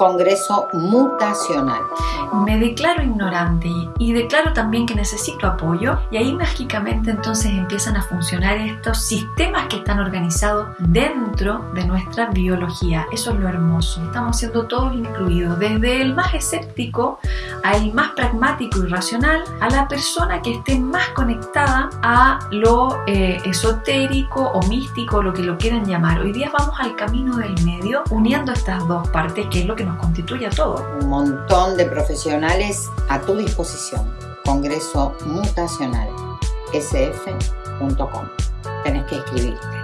Congreso Mutacional. Me declaro ignorante y declaro también que necesito apoyo y ahí mágicamente entonces empiezan a funcionar estos sistemas que están organizados dentro de nuestra biología. Eso es lo hermoso. Estamos siendo todos incluidos, desde el más escéptico al más pragmático y racional, a la persona que esté más conectada a lo eh, esotérico o místico, lo que lo quieran llamar. Hoy día vamos al camino del medio uniendo estas dos partes que es lo que nos constituye a todos. Un montón de profesionales a tu disposición. Congreso Mutacional sf.com. Tenés que escribirte.